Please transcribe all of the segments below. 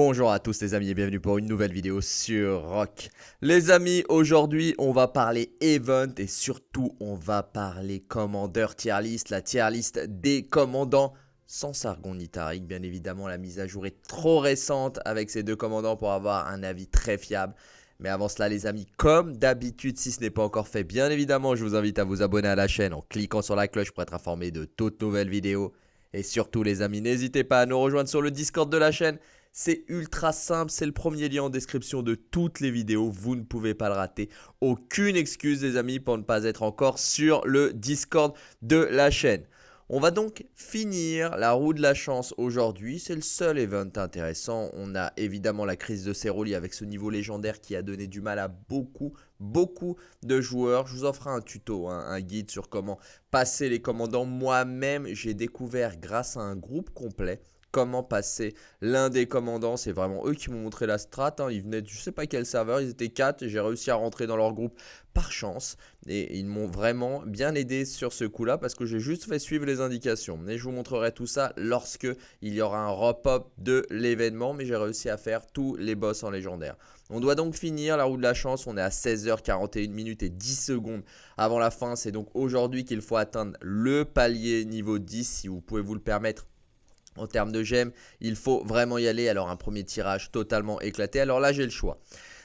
Bonjour à tous les amis et bienvenue pour une nouvelle vidéo sur Rock. Les amis, aujourd'hui on va parler event et surtout on va parler commandeur tier list, la tier list des commandants sans Sargon ni. Bien évidemment la mise à jour est trop récente avec ces deux commandants pour avoir un avis très fiable. Mais avant cela les amis, comme d'habitude, si ce n'est pas encore fait, bien évidemment je vous invite à vous abonner à la chaîne en cliquant sur la cloche pour être informé de toutes nouvelles vidéos. Et surtout les amis, n'hésitez pas à nous rejoindre sur le Discord de la chaîne. C'est ultra simple, c'est le premier lien en description de toutes les vidéos, vous ne pouvez pas le rater. Aucune excuse les amis pour ne pas être encore sur le Discord de la chaîne. On va donc finir la roue de la chance aujourd'hui, c'est le seul event intéressant. On a évidemment la crise de Ceroli avec ce niveau légendaire qui a donné du mal à beaucoup, beaucoup de joueurs. Je vous ferai un tuto, hein, un guide sur comment passer les commandants. Moi-même, j'ai découvert grâce à un groupe complet comment passer l'un des commandants. C'est vraiment eux qui m'ont montré la strat. Hein. Ils venaient de je sais pas quel serveur, ils étaient 4 et j'ai réussi à rentrer dans leur groupe par chance. Et ils m'ont vraiment bien aidé sur ce coup-là parce que j'ai juste fait suivre les indications. Mais je vous montrerai tout ça lorsque il y aura un rep-up de l'événement. Mais j'ai réussi à faire tous les boss en légendaire. On doit donc finir la roue de la chance. On est à 16h41 minutes et 10 secondes avant la fin. C'est donc aujourd'hui qu'il faut atteindre le palier niveau 10 si vous pouvez vous le permettre en termes de gemmes, il faut vraiment y aller. Alors un premier tirage totalement éclaté. Alors là, j'ai le choix.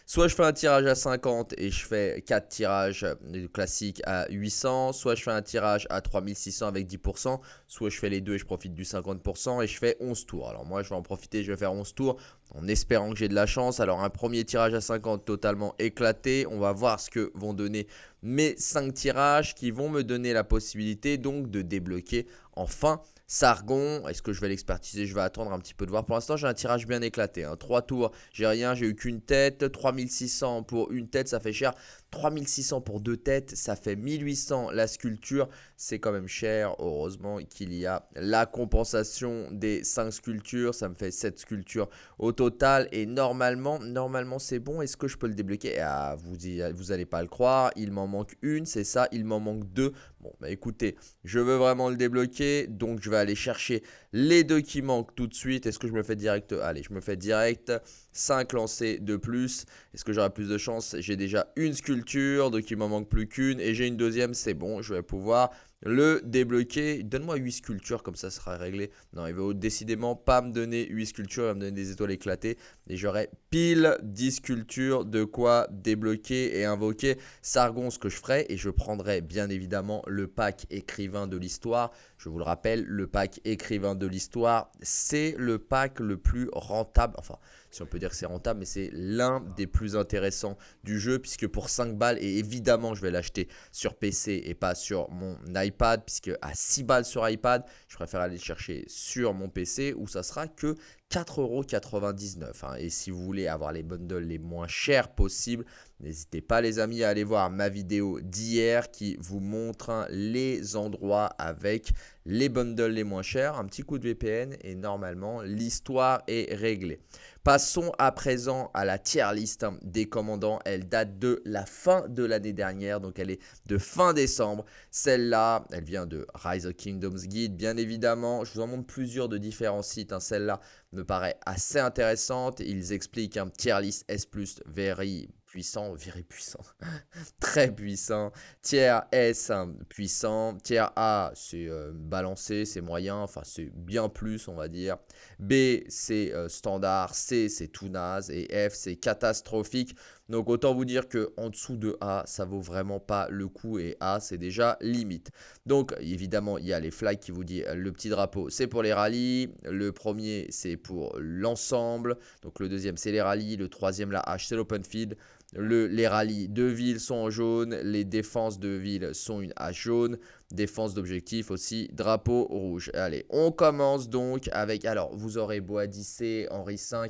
Soit je fais un tirage à 50 et je fais 4 tirages classiques à 800. Soit je fais un tirage à 3600 avec 10%. Soit je fais les deux et je profite du 50% et je fais 11 tours. Alors moi je vais en profiter, je vais faire 11 tours en espérant que j'ai de la chance. Alors un premier tirage à 50 totalement éclaté. On va voir ce que vont donner mes 5 tirages qui vont me donner la possibilité donc de débloquer enfin Sargon, est-ce que je vais l'expertiser? Je vais attendre un petit peu de voir. Pour l'instant, j'ai un tirage bien éclaté. Hein. 3 tours, j'ai rien, j'ai eu qu'une tête. 3600 pour une tête, ça fait cher. 3600 pour deux têtes, ça fait 1800 la sculpture. C'est quand même cher. Heureusement qu'il y a la compensation des 5 sculptures. Ça me fait 7 sculptures au total. Et normalement, normalement c'est bon. Est-ce que je peux le débloquer? Ah, vous, vous allez pas le croire. Il m'en manque une, c'est ça. Il m'en manque deux. Bon, bah écoutez, je veux vraiment le débloquer. Donc, je vais aller chercher les deux qui manquent tout de suite. Est-ce que je me fais direct? Allez, je me fais direct. 5 lancers de plus. Est-ce que j'aurai plus de chance? J'ai déjà une sculpture, donc il m'en manque plus qu'une. Et j'ai une deuxième, c'est bon, je vais pouvoir le débloquer. Donne-moi 8 sculptures, comme ça, sera réglé. Non, il va décidément pas me donner 8 sculptures, il va me donner des étoiles éclatées. Et j'aurai pile 10 sculptures de quoi débloquer et invoquer Sargon, ce que je ferai. Et je prendrai bien évidemment le pack écrivain de l'histoire. Je vous le rappelle, le pack écrivain de l'histoire, c'est le pack le plus rentable. Enfin, si on peut dire que c'est rentable, mais c'est l'un des plus intéressants du jeu, puisque pour 5 balles, et évidemment je vais l'acheter sur PC et pas sur mon iPad, puisque à 6 balles sur iPad, je préfère aller le chercher sur mon PC, où ça sera que 4,99€. Hein. Et si vous voulez avoir les bundles les moins chers possibles, n'hésitez pas les amis à aller voir ma vidéo d'hier qui vous montre hein, les endroits avec les bundles les moins chers. Un petit coup de VPN et normalement l'histoire est réglée. Passons à présent à la tier list hein, des commandants. Elle date de la fin de l'année dernière, donc elle est de fin décembre. Celle-là, elle vient de Rise of Kingdoms Guide, bien évidemment. Je vous en montre plusieurs de différents sites. Celle-là me paraît assez intéressante. Ils expliquent un tier list S+, very puissant, viré puissant, très puissant. Tiers S, puissant. Tiers A, c'est euh, balancé, c'est moyen, enfin c'est bien plus, on va dire. B, c'est euh, standard. C, c'est tout naze. Et F, c'est catastrophique. Donc autant vous dire que en dessous de A, ça vaut vraiment pas le coup. Et A, c'est déjà limite. Donc évidemment, il y a les flags qui vous disent le petit drapeau, c'est pour les rallyes. Le premier, c'est pour l'ensemble. Donc le deuxième, c'est les rallyes. Le troisième, la H, c'est l'open field les rallyes de ville sont en jaune, les défenses de ville sont une hache jaune, défense d'objectif aussi, drapeau rouge. Allez, on commence donc avec, alors vous aurez Boadicée, Henri V,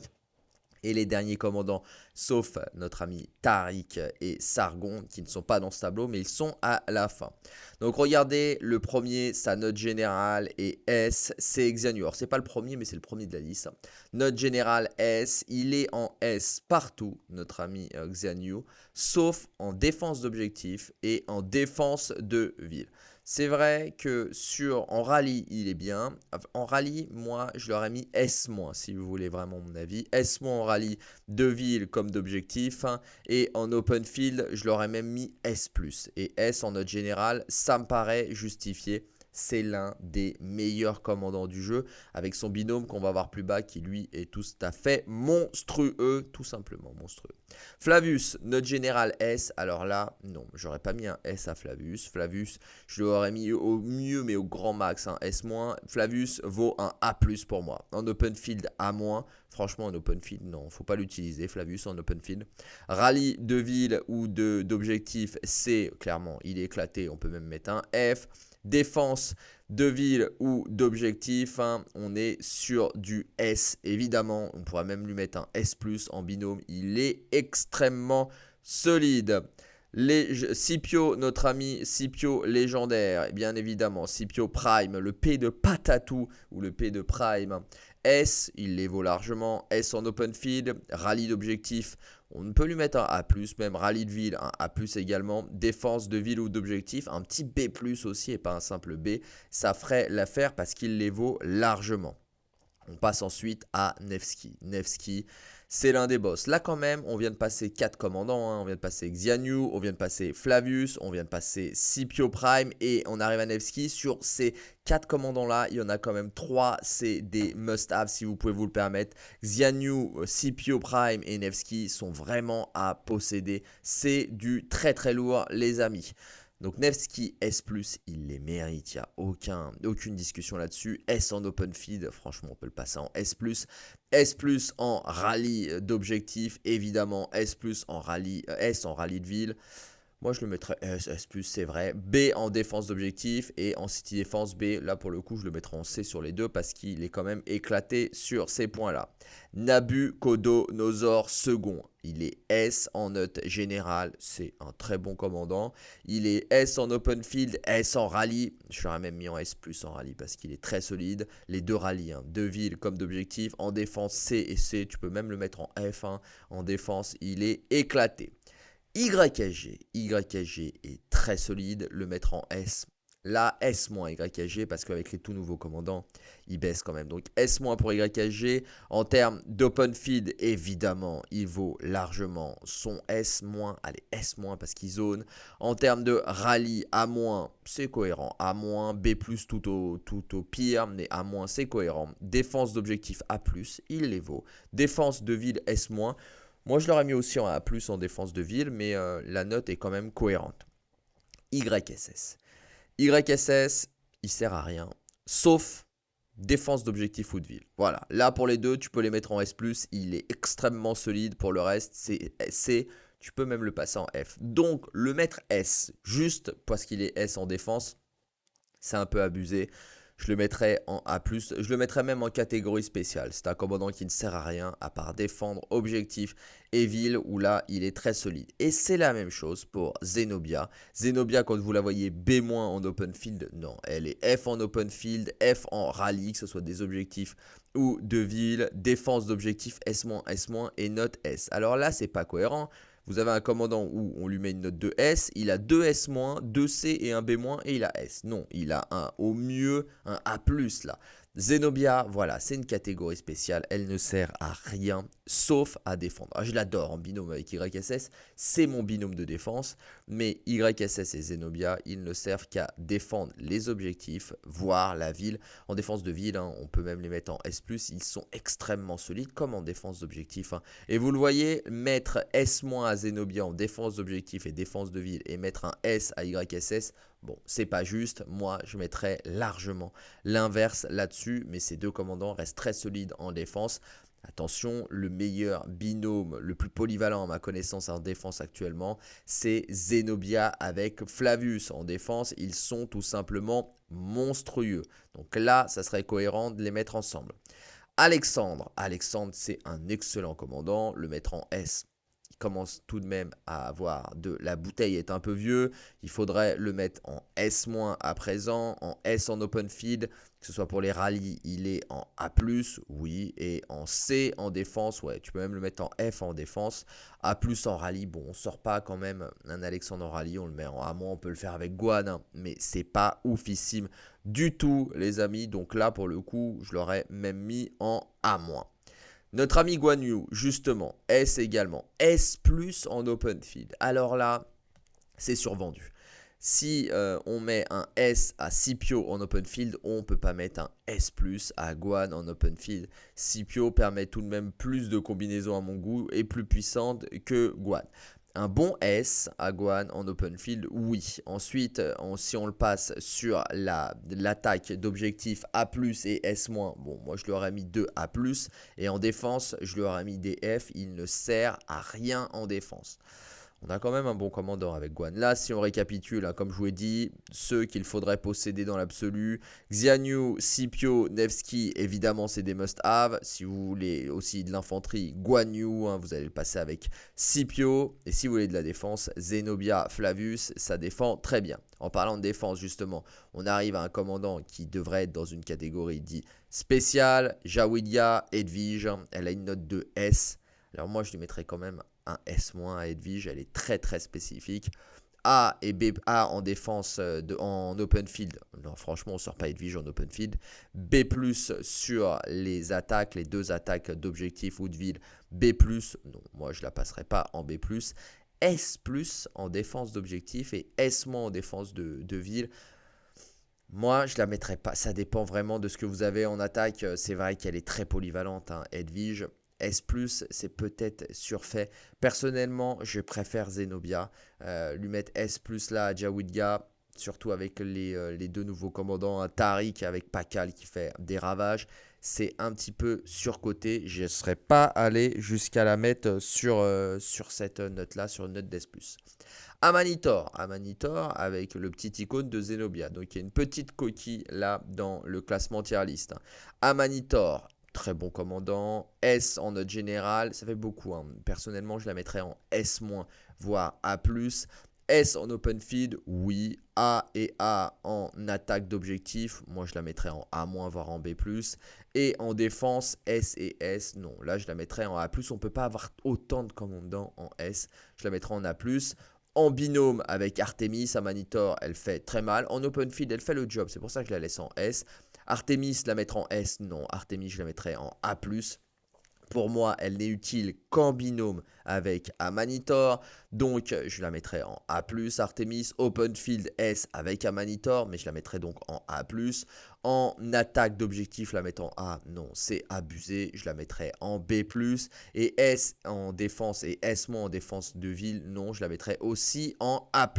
et les derniers commandants, sauf notre ami Tariq et Sargon, qui ne sont pas dans ce tableau, mais ils sont à la fin. Donc regardez, le premier, sa note générale est S, c'est. Alors c'est pas le premier, mais c'est le premier de la liste. Note générale S, il est en S partout, notre ami Xenu, sauf en défense d'objectif et en défense de ville. C'est vrai que sur en rallye, il est bien. En rallye, moi, je l'aurais mis S-, si vous voulez vraiment mon avis. S- en rallye de ville comme d'objectif. Hein. Et en open field, je l'aurais même mis S+. Et S en note générale, ça me paraît justifié c'est l'un des meilleurs commandants du jeu, avec son binôme qu'on va voir plus bas, qui lui est tout à fait monstrueux, tout simplement monstrueux. Flavius, notre général S, alors là, non, j'aurais pas mis un S à Flavius. Flavius, je l'aurais mis au mieux, mais au grand max, un S-. Flavius vaut un A+, pour moi. En open field, A-. Franchement, en open field, non, faut pas l'utiliser, Flavius en open field. Rallye de ville ou d'objectif, C, clairement, il est éclaté, on peut même mettre un F défense de ville ou d'objectif, hein, on est sur du S. Évidemment, on pourrait même lui mettre un S+, en binôme. Il est extrêmement solide. Scipio, notre ami Scipio légendaire, bien évidemment, Scipio Prime, le P de Patatou ou le P de Prime. S, il les vaut largement. S en open field, rallye d'objectif, on peut lui mettre un A+, même rallye de ville, un A+, également. Défense de ville ou d'objectif, un petit B+, aussi et pas un simple B. Ça ferait l'affaire parce qu'il les vaut largement. On passe ensuite à Nevsky. Nevsky, c'est l'un des boss. Là quand même, on vient de passer 4 commandants, hein. on vient de passer Xianyu, on vient de passer Flavius, on vient de passer Scipio Prime et on arrive à Nevsky. Sur ces 4 commandants là, il y en a quand même 3, c'est des must-have si vous pouvez vous le permettre. Xianyu, Scipio Prime et Nevsky sont vraiment à posséder. C'est du très très lourd les amis. Donc Nevsky S+, il les mérite, il n'y a aucun, aucune discussion là-dessus. S en open feed, franchement on peut le passer en S+. S+, en rallye d'objectifs, évidemment. S+, en rallye, euh, S en rallye de ville. Moi, je le mettrais S, S+, c'est vrai. B en défense d'objectif et en city défense B. Là, pour le coup, je le mettrai en C sur les deux parce qu'il est quand même éclaté sur ces points-là. Nabucodonosor second. Il est S en note générale. C'est un très bon commandant. Il est S en open field, S en rallye. Je l'aurais même mis en S+, en rallye parce qu'il est très solide. Les deux rallyes, hein, deux villes comme d'objectif. En défense, C et C. Tu peux même le mettre en F1. En défense, il est éclaté. YAG. YAG est très solide, le mettre en S. Là, S- YAG, parce qu'avec les tout nouveaux commandants, il baisse quand même. Donc S- pour YAG. En termes d'open feed, évidemment, il vaut largement son S-. Allez, S- parce qu'il zone. En termes de rallye, A-, c'est cohérent. A-, B+, tout au, tout au pire, mais A-, c'est cohérent. Défense d'objectif A+, il les vaut. Défense de ville S-. Moi, je l'aurais mis aussi en A+, en défense de ville, mais euh, la note est quand même cohérente. YSS. YSS, il sert à rien, sauf défense d'objectif ou de ville. Voilà, là pour les deux, tu peux les mettre en S+, il est extrêmement solide. Pour le reste, c'est C, tu peux même le passer en F. Donc, le mettre S, juste parce qu'il est S en défense, c'est un peu abusé je le mettrais en A+, je le mettrais même en catégorie spéciale. C'est un commandant qui ne sert à rien à part défendre objectif et ville où là il est très solide. Et c'est la même chose pour Zenobia. Zenobia quand vous la voyez B- en open field, non, elle est F en open field, F en rallye, que ce soit des objectifs ou de ville, défense d'objectifs S-, S- et note S. Alors là c'est pas cohérent. Vous avez un commandant où on lui met une note de S, il a 2 S-, 2 C et un B- et il a S. Non, il a un au mieux un A+, là. Zenobia, voilà, c'est une catégorie spéciale, elle ne sert à rien sauf à défendre. Ah, je l'adore en binôme avec YSS, c'est mon binôme de défense, mais YSS et Zenobia, ils ne servent qu'à défendre les objectifs, voire la ville. En défense de ville, hein, on peut même les mettre en S+, ils sont extrêmement solides comme en défense d'objectif. Hein. Et vous le voyez, mettre S- à Zenobia en défense d'objectif et défense de ville et mettre un S à YSS, Bon, c'est pas juste, moi je mettrais largement l'inverse là-dessus, mais ces deux commandants restent très solides en défense. Attention, le meilleur binôme, le plus polyvalent à ma connaissance en défense actuellement, c'est Zenobia avec Flavius en défense. Ils sont tout simplement monstrueux. Donc là, ça serait cohérent de les mettre ensemble. Alexandre, Alexandre c'est un excellent commandant, le mettre en S commence tout de même à avoir de la bouteille est un peu vieux. Il faudrait le mettre en S- à présent, en S en open field, que ce soit pour les rallyes, il est en A+, oui, et en C en défense, ouais, tu peux même le mettre en F en défense. A+, en rallye, bon, on sort pas quand même un Alexandre en rallye, on le met en A-, on peut le faire avec Guan, hein, mais c'est pas oufissime du tout, les amis. Donc là, pour le coup, je l'aurais même mis en A-. Notre ami Guan Yu, justement, S également. S+, en open field. Alors là, c'est survendu. Si euh, on met un S à Scipio en open field, on ne peut pas mettre un S+, à Guan en open field. Scipio permet tout de même plus de combinaisons à mon goût et plus puissante que Guan. Un bon S à Guan en open field, oui. Ensuite, si on le passe sur l'attaque d'objectifs A+, et S-, bon, moi je lui aurais mis 2 A+, et en défense, je lui aurais mis des F. Il ne sert à rien en défense. On a quand même un bon commandant avec Guan. Là, si on récapitule, hein, comme je vous ai dit, ceux qu'il faudrait posséder dans l'absolu, Xianyu, Scipio, Nevsky, évidemment, c'est des must-have. Si vous voulez aussi de l'infanterie, Guan Yu, hein, vous allez le passer avec Scipio. Et si vous voulez de la défense, Zenobia, Flavius, ça défend très bien. En parlant de défense, justement, on arrive à un commandant qui devrait être dans une catégorie dit spéciale. Jawidia, Edwige, elle a une note de S. Alors moi, je lui mettrais quand même un S- à Edwige, elle est très très spécifique. A et B, A en défense euh, de, en open field. Non, franchement, on sort pas Edwige en open field. B+, sur les attaques, les deux attaques d'objectif ou de ville. B+, non, moi je la passerai pas en B+. S+, en défense d'objectif et S- en défense de, de ville. Moi, je la mettrai pas. Ça dépend vraiment de ce que vous avez en attaque. C'est vrai qu'elle est très polyvalente, hein, Edwige. S+, c'est peut-être surfait. Personnellement, je préfère Zenobia. Euh, lui mettre S+, là? À Jawidga, surtout avec les, euh, les, deux nouveaux commandants, un Tariq avec Pakal qui fait des ravages, c'est un petit peu surcoté. Je ne serais pas allé jusqu'à la mettre sur, euh, sur cette note-là, sur une note d'S+. Amanitor, Amanitor avec le petit icône de Zenobia. Donc il y a une petite coquille là dans le classement tier list. Amanitor, très bon commandant. S en note générale, ça fait beaucoup. Hein. Personnellement, je la mettrais en S-, voire A+. S en open feed, oui. A et A en attaque d'objectif, moi je la mettrais en A-, voire en B+. Et en défense, S et S, non. Là, je la mettrais en A+. On ne peut pas avoir autant de commandants en S. Je la mettrais en A+. En binôme avec Artemis, Amanitor, elle fait très mal. En open feed, elle fait le job. C'est pour ça que je la laisse en S. Artemis, la mettre en S, non. Artemis, je la mettrais en A+. Pour moi, elle n'est utile qu'en binôme avec Amanitor. Donc, je la mettrai en A+. Artemis, Open Field S avec Amanitor, mais je la mettrai donc en A+. En attaque d'objectif, la mettre en A, non, c'est abusé. Je la mettrai en B+. Et S en défense et S- en défense de ville, non, je la mettrai aussi en A+.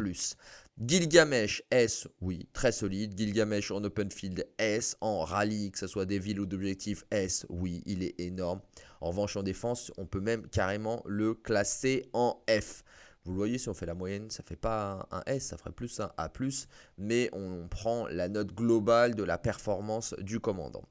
Gilgamesh S, oui, très solide. Gilgamesh en open field S, en rallye, que ce soit des villes ou d'objectifs S, oui, il est énorme. En revanche, en défense, on peut même carrément le classer en F. Vous le voyez, si on fait la moyenne, ça ne fait pas un S, ça ferait plus un A+, mais on prend la note globale de la performance du commandant.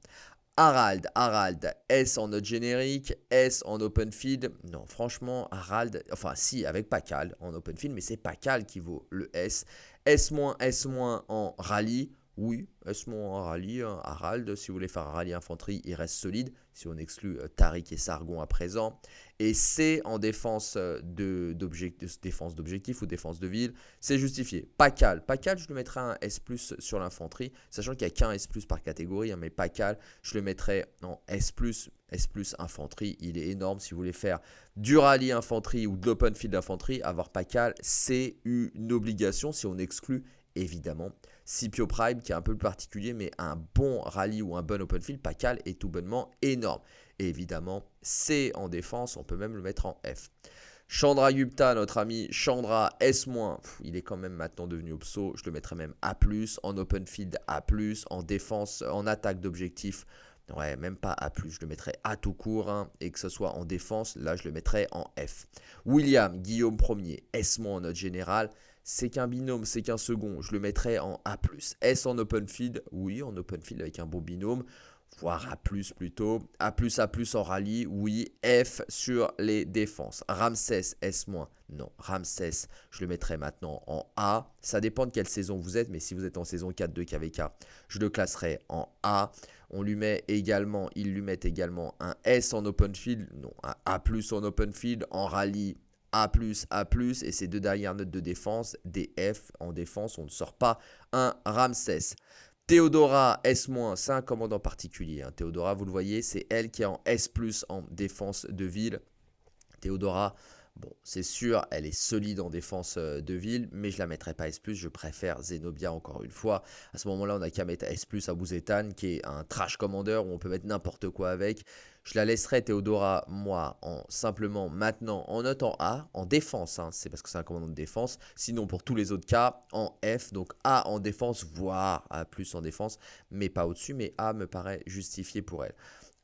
Harald, Harald, S en note générique, S en open field. Non, franchement, Harald, enfin si, avec Pacal en open field, mais c'est Pacal qui vaut le S. S-, S- en rallye. Oui, S- en rallye, hein, Harald, si vous voulez faire un rallye infanterie, il reste solide, si on exclut euh, Tariq et Sargon à présent. Et C en défense euh, d'objectif ou défense de ville, c'est justifié. Pacal, Pacal, je lui mettrai un S+, sur l'infanterie, sachant qu'il n'y a qu'un S+, par catégorie, hein, mais Pacal, je le mettrai en S+, S+, infanterie, il est énorme. Si vous voulez faire du rallye infanterie ou de l'open field infanterie, avoir Pacal, c'est une obligation si on exclut évidemment. Scipio Prime qui est un peu plus particulier, mais un bon rallye ou un bon open field, Pacal est tout bonnement énorme. Et évidemment, C en défense, on peut même le mettre en F. Chandra Gupta, notre ami Chandra S-, il est quand même maintenant devenu obso, je le mettrais même A+, en open field A+, en défense, en attaque d'objectif, ouais, même pas A+, je le mettrais A tout court, hein, et que ce soit en défense, là je le mettrais en F. William, Guillaume Ier, S- en note générale, c'est qu'un binôme, c'est qu'un second, je le mettrais en A+. S en open field, oui, en open field avec un bon binôme. voire A+, plutôt. A+, A+, en rallye, oui. F sur les défenses. Ramsès, S-, non. Ramsès, je le mettrai maintenant en A. Ça dépend de quelle saison vous êtes, mais si vous êtes en saison 4 de KVK, je le classerai en A. On lui met également, il lui met également un S en open field, non, un A+, en open field, en rallye, a+, A+, et ces deux dernières notes de défense, des F en défense, on ne sort pas un Ramsès. Théodora S-, c'est un commandant particulier. Hein. Théodora, vous le voyez, c'est elle qui est en S+, en défense de ville. Théodora, Bon, c'est sûr, elle est solide en défense euh, de ville, mais je la mettrai pas S+, je préfère Zenobia encore une fois. À ce moment-là, on a qu'à mettre S+, à Bouzetan, qui est un trash commander où on peut mettre n'importe quoi avec. Je la laisserai Théodora, moi, en simplement maintenant en note en A, en défense, hein, c'est parce que c'est un commandant de défense. Sinon, pour tous les autres cas, en F, donc A en défense, voire A+, en défense, mais pas au-dessus, mais A me paraît justifié pour elle.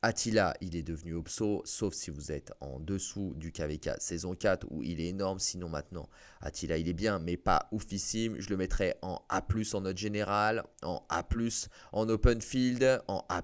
Attila, il est devenu obso, sauf si vous êtes en dessous du KVK saison 4 où il est énorme. Sinon maintenant, Attila, il est bien, mais pas oufissime. Je le mettrai en A+, en note générale, en A+, en open field, en A+,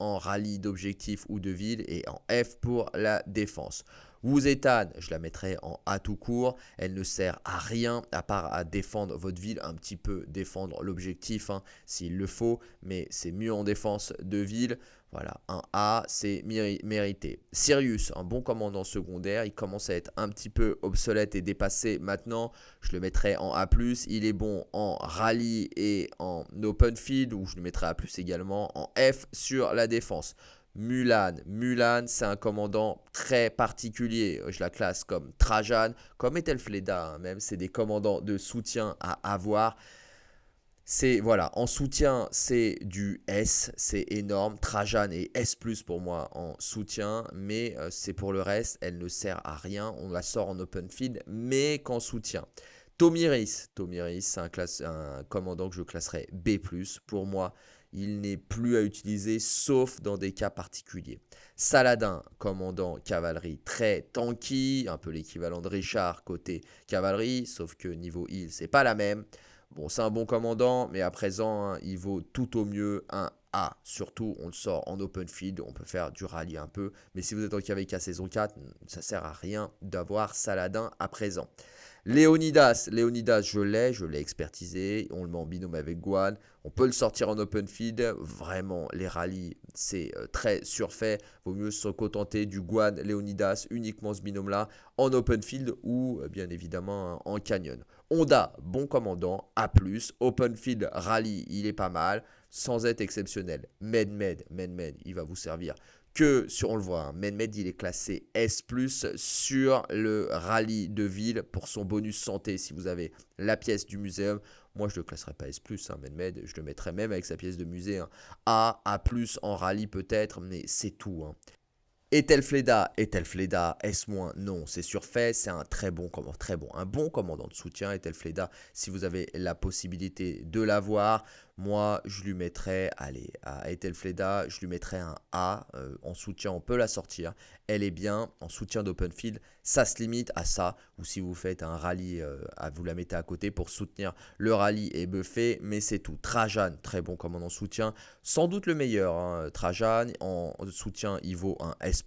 en rallye d'objectifs ou de ville et en F pour la défense. Wuzetan, je la mettrai en A tout court. Elle ne sert à rien à part à défendre votre ville, un petit peu défendre l'objectif hein, s'il le faut, mais c'est mieux en défense de ville. Voilà, un A, c'est mérité. Sirius, un bon commandant secondaire, il commence à être un petit peu obsolète et dépassé maintenant. Je le mettrai en A+, il est bon en rallye et en open field, où je le mettrai A+, également en F sur la défense. Mulan. Mulan, c'est un commandant très particulier. Je la classe comme Trajan, comme Ethelfleda, hein, même. C'est des commandants de soutien à avoir. C'est voilà, en soutien, c'est du S, c'est énorme. Trajan est S+ pour moi en soutien, mais euh, c'est pour le reste, elle ne sert à rien. On la sort en open field, mais qu'en soutien. Tomiris, Tomiris, c'est un, un, commandant que je classerai B+. Pour moi, il n'est plus à utiliser sauf dans des cas particuliers. Saladin, commandant cavalerie très tanky, un peu l'équivalent de Richard côté cavalerie, sauf que niveau heal, c'est pas la même. Bon, c'est un bon commandant, mais à présent, hein, il vaut tout au mieux un A. Surtout, on le sort en open field, on peut faire du rallye un peu. Mais si vous êtes en KVK saison 4, ça sert à rien d'avoir Saladin à présent. Léonidas, Léonidas, je l'ai, je l'ai expertisé, on le met en binôme avec Guan, on peut le sortir en open feed, vraiment les rallyes c'est euh, très surfait, vaut mieux se contenter du Guan, Léonidas, uniquement ce binôme là, en open field ou euh, bien évidemment en canyon. Honda, bon commandant, A+, open field rallye, il est pas mal, sans être exceptionnel. Med Med, Med Med, il va vous servir que sur, on le voit, hein, Menmed il est classé S+, sur le rallye de ville pour son bonus santé. Si vous avez la pièce du muséum, moi je le classerai pas S+, hein, Menmed, je le mettrai même avec sa pièce de musée. Hein. A, A+, en rallye peut-être, mais c'est tout. Hein. Ethelfleda, Ethelfleda, S-, non, c'est surfait, c'est un très bon, très bon, un bon commandant de soutien, Ethelfleda, si vous avez la possibilité de l'avoir, moi, je lui mettrais, allez, à Ethelfleda, je lui mettrais un A euh, en soutien, on peut la sortir. Elle est bien en soutien d'open field. Ça se limite à ça. Ou si vous faites un rallye, euh, vous la mettez à côté pour soutenir le rallye et buffet. Mais c'est tout. Trajan, très bon commandant soutien. Sans doute le meilleur. Hein. Trajan, en soutien, il vaut un S+.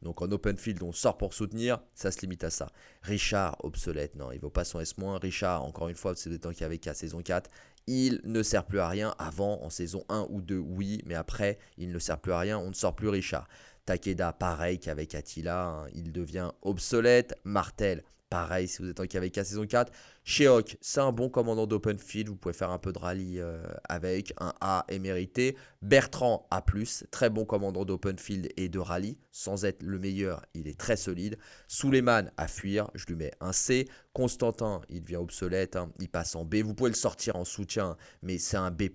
Donc en open field, on sort pour soutenir. Ça se limite à ça. Richard, obsolète. Non, il vaut pas son S-. Richard, encore une fois, c'est le temps qu'il y avait qu'à saison 4 il ne sert plus à rien. Avant, en saison 1 ou 2, oui, mais après, il ne sert plus à rien. On ne sort plus Richard. Takeda, pareil qu'avec Attila, hein, il devient obsolète. Martel, pareil si vous êtes en KVK saison 4. Sheok, c'est un bon commandant d'open field, vous pouvez faire un peu de rallye euh, avec, un A est mérité. Bertrand A+, très bon commandant d'open field et de rallye, sans être le meilleur, il est très solide. Suleiman à fuir, je lui mets un C. Constantin, il devient obsolète, hein, il passe en B. Vous pouvez le sortir en soutien, mais c'est un B+,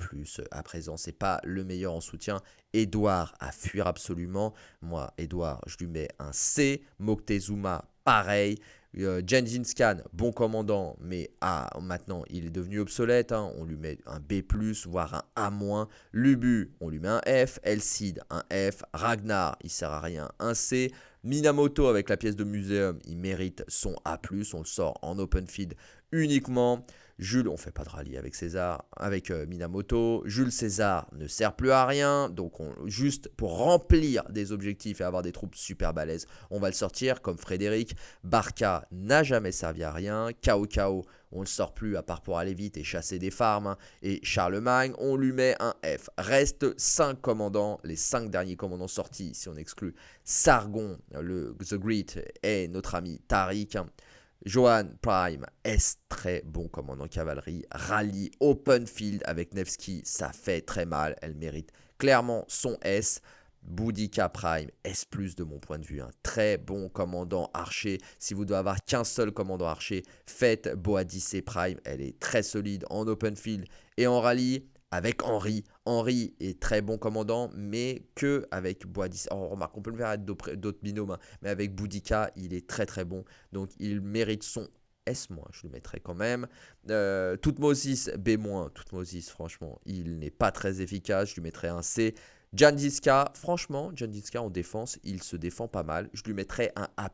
à présent, c'est pas le meilleur en soutien. Edouard à fuir absolument, moi, Edouard, je lui mets un C. Moctezuma, pareil. Euh, bon commandant, mais ah, maintenant il est devenu obsolète. Hein. On lui met un B, voire un A-. Lubu, on lui met un F. Elcid, un F. Ragnar, il sert à rien, un C. Minamoto avec la pièce de muséum, il mérite son A+, on le sort en open feed uniquement. Jules, on fait pas de rallye avec César, avec euh, Minamoto. Jules César ne sert plus à rien, donc juste pour remplir des objectifs et avoir des troupes super balèzes, on va le sortir comme Frédéric. Barca n'a jamais servi à rien. Kao Kao, on le sort plus à part pour aller vite et chasser des farms. Hein. Et Charlemagne, on lui met un F. Reste 5 commandants, les 5 derniers commandants sortis, si on exclut Sargon, le The Great et notre ami Tariq. Hein. Johan Prime, est très bon commandant cavalerie. Rallye open field avec Nevsky, ça fait très mal. Elle mérite clairement son S. Boudica Prime, S+, de mon point de vue, un très bon commandant archer. Si vous devez avoir qu'un seul commandant archer, faites Boadice Prime. Elle est très solide en open field et en rallye avec Henri. Henri est très bon commandant, mais que avec Boadis. Oh, remarque, on peut le faire avec d'autres binômes, hein, mais avec Boudica, il est très très bon. Donc il mérite son S-, je le mettrai quand même. Euh, Toutmosis, B-, Toutmosis, franchement, il n'est pas très efficace, je lui mettrai un C. Jandiska, franchement, Jandiska en défense, il se défend pas mal. Je lui mettrai un A+,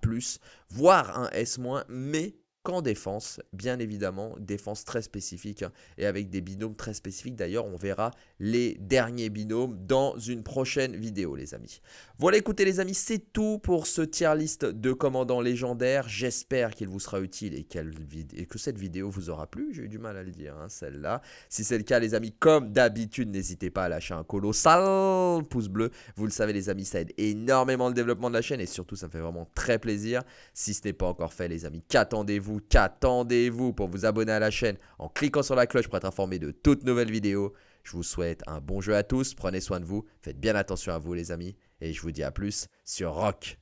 voire un S-, mais qu'en défense, bien évidemment, défense très spécifique hein, et avec des binômes très spécifiques. D'ailleurs, on verra les derniers binômes dans une prochaine vidéo, les amis. Voilà, écoutez les amis, c'est tout pour ce tier list de commandants légendaires. J'espère qu'il vous sera utile et, et, que cette vidéo vous aura plu. J'ai eu du mal à le dire, hein, celle-là. Si c'est le cas, les amis, comme d'habitude, n'hésitez pas à lâcher un colossal pouce bleu. Vous le savez, les amis, ça aide énormément le développement de la chaîne et surtout, ça me fait vraiment très plaisir. Si ce n'est pas encore fait, les amis, qu'attendez-vous qu'attendez-vous pour vous abonner à la chaîne en cliquant sur la cloche pour être informé de toutes nouvelles vidéos Je vous souhaite un bon jeu à tous, prenez soin de vous, faites bien attention à vous les amis, et je vous dis à plus sur Rock.